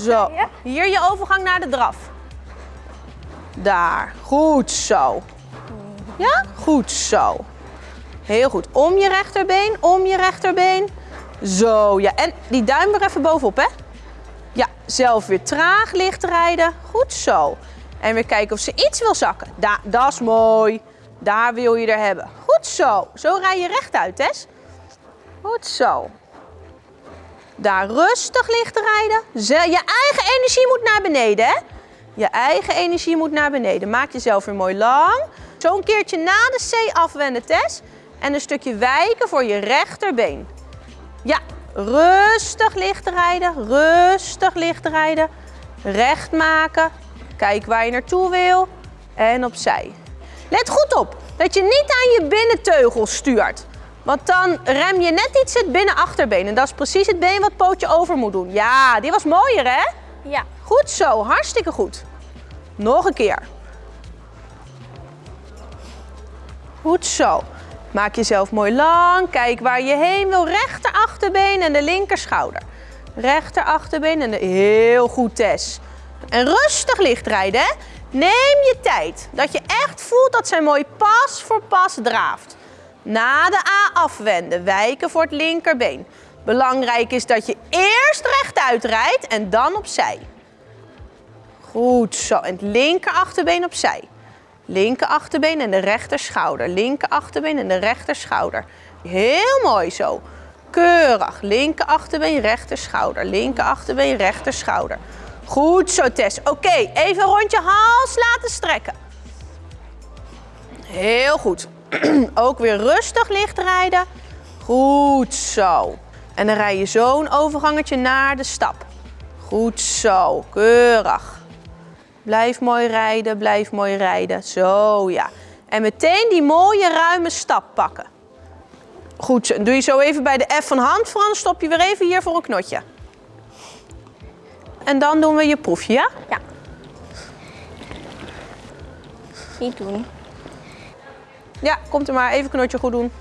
Zo. Hier je overgang naar de draf. Daar. Goed zo. Ja? Goed zo. Heel goed. Om je rechterbeen, om je rechterbeen. Zo, ja. En die duim weer even bovenop, hè? Ja, zelf weer traag licht rijden. Goed zo. En weer kijken of ze iets wil zakken. Da dat is mooi. Daar wil je er hebben. Goed zo. Zo rij je rechtuit, Tess. Goed zo. Daar rustig licht rijden. Je eigen energie moet naar beneden, hè? Je eigen energie moet naar beneden. Maak jezelf weer mooi lang. Zo een keertje na de C afwenden, Tess. En een stukje wijken voor je rechterbeen. Ja, rustig licht rijden. Rustig licht rijden. Recht maken. Kijk waar je naartoe wil. En opzij. Let goed op dat je niet aan je binnenteugel stuurt. Want dan rem je net iets het binnenachterbeen. En dat is precies het been wat pootje over moet doen. Ja, die was mooier hè? Ja. Goed zo, hartstikke goed. Nog een keer. Goed zo. Maak jezelf mooi lang. Kijk waar je heen wil. Rechter achterbeen en de linker schouder. Rechter achterbeen en de... Heel goed, Tess. En rustig licht rijden, hè? Neem je tijd. Dat je echt voelt dat zij mooi pas voor pas draaft. Na de A afwenden, wijken voor het linkerbeen. Belangrijk is dat je eerst rechtuit rijdt en dan opzij. Goed zo. En het linker achterbeen opzij. Linker achterbeen en de rechter schouder. Linker achterbeen en de rechter schouder. Heel mooi zo. Keurig. Linker achterbeen, rechter schouder. Linker achterbeen, rechter schouder. Goed zo, Tess. Oké, even een rondje hals laten strekken. Heel goed. Ook weer rustig licht rijden. Goed zo. En dan rij je zo'n overgangetje naar de stap. Goed zo, keurig. Blijf mooi rijden, blijf mooi rijden. Zo, ja. En meteen die mooie ruime stap pakken. Goed zo. doe je zo even bij de F van hand Frans. Stop je weer even hier voor een knotje. En dan doen we je proefje, ja? Ja. Niet doen. Ja, komt er maar. Even knotje goed doen.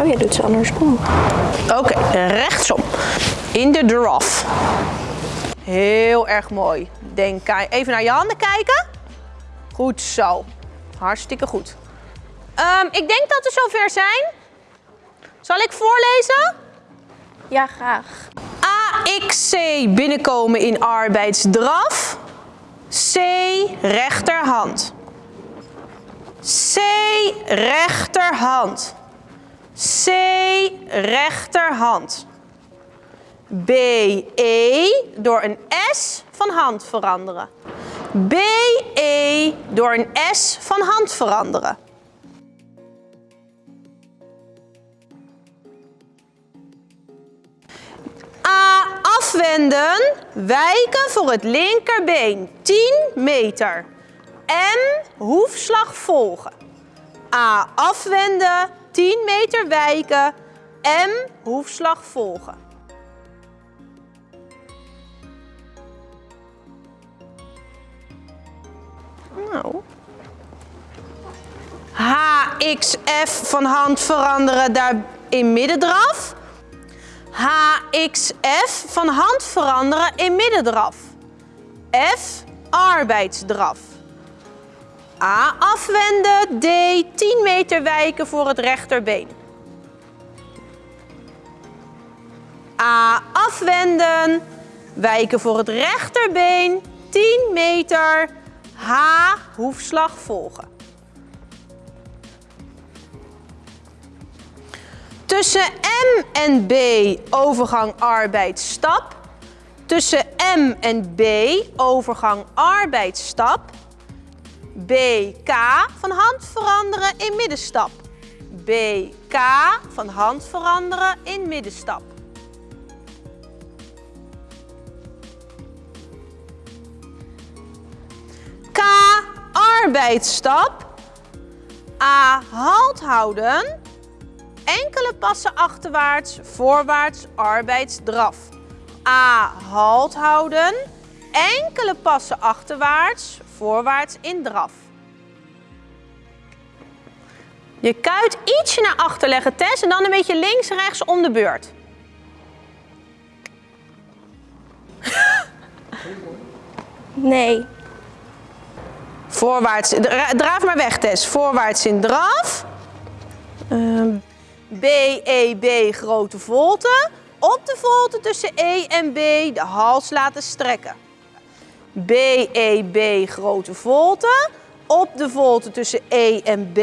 Oh, je doet ze andersom. Oké, rechtsom. In de draf. Heel erg mooi. Denk even naar je handen kijken. Goed zo. Hartstikke goed. Um, ik denk dat we zover zijn. Zal ik voorlezen? Ja, graag. AXC binnenkomen in arbeidsdraf. C rechterhand. C rechterhand. C rechterhand. B E door een S van hand veranderen. B E door een S van hand veranderen. A afwenden, wijken voor het linkerbeen, 10 meter. M hoefslag volgen. A afwenden, 10 meter wijken, M hoefslag volgen. Nou. HXF van hand veranderen daar in middendraf. HXF van hand veranderen in middendraf. F arbeidsdraf. A afwenden, D 10 meter wijken voor het rechterbeen. A afwenden, wijken voor het rechterbeen, 10 meter, H hoefslag volgen. Tussen M en B overgang arbeidsstap. Tussen M en B overgang arbeidsstap. BK van hand veranderen in middenstap. BK van hand veranderen in middenstap. K arbeidsstap. A halt houden enkele passen achterwaarts, voorwaarts, arbeidsdraf. A. Halt houden. Enkele passen achterwaarts, voorwaarts in draf. Je kuit ietsje naar achter leggen, Tess, en dan een beetje links rechts om de beurt. Nee. Voorwaarts, draaf maar weg Tess. Voorwaarts in draf. Uh. B, E, grote volte. Op de volte tussen E en B de hals laten strekken. B, E, grote volte. Op de volte tussen E en B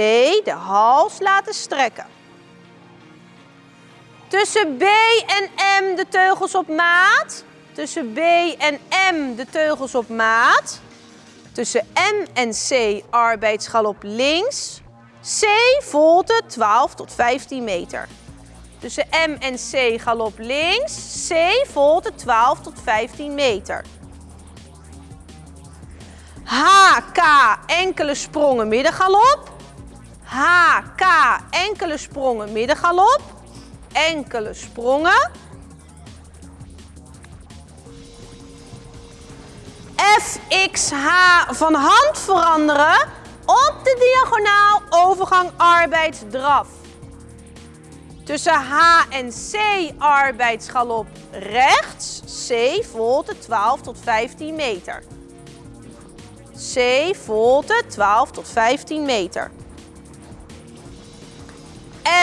de hals laten strekken. Tussen B en M de teugels op maat. Tussen B en M de teugels op maat. Tussen M en C arbeidsgalop links. C volte 12 tot 15 meter. Tussen M en C galop links. C volte 12 tot 15 meter. H, K, enkele sprongen middengalop. H, K, enkele sprongen middengalop. Enkele sprongen. F, X, H van hand veranderen op de diagonaal overgang arbeidsdraf. Tussen H en C arbeidsgalop rechts, C volte 12 tot 15 meter. C volte 12 tot 15 meter.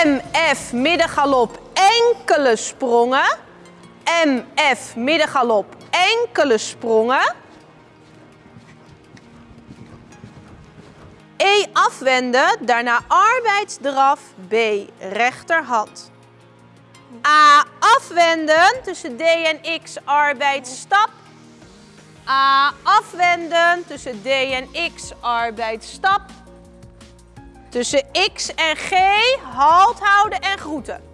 MF middengalop enkele sprongen. MF middengalop enkele sprongen. E afwenden, daarna arbeidsdraf, B rechterhand. A afwenden, tussen D en X arbeidsstap. A afwenden, tussen D en X arbeidsstap. Tussen X en G halt houden en groeten.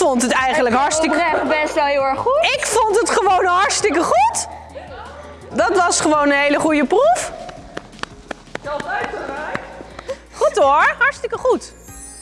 Vond het eigenlijk hartstikke best wel heel erg goed. ik vond het gewoon hartstikke goed. Dat was gewoon een hele goede proef. Goed hoor, hartstikke goed.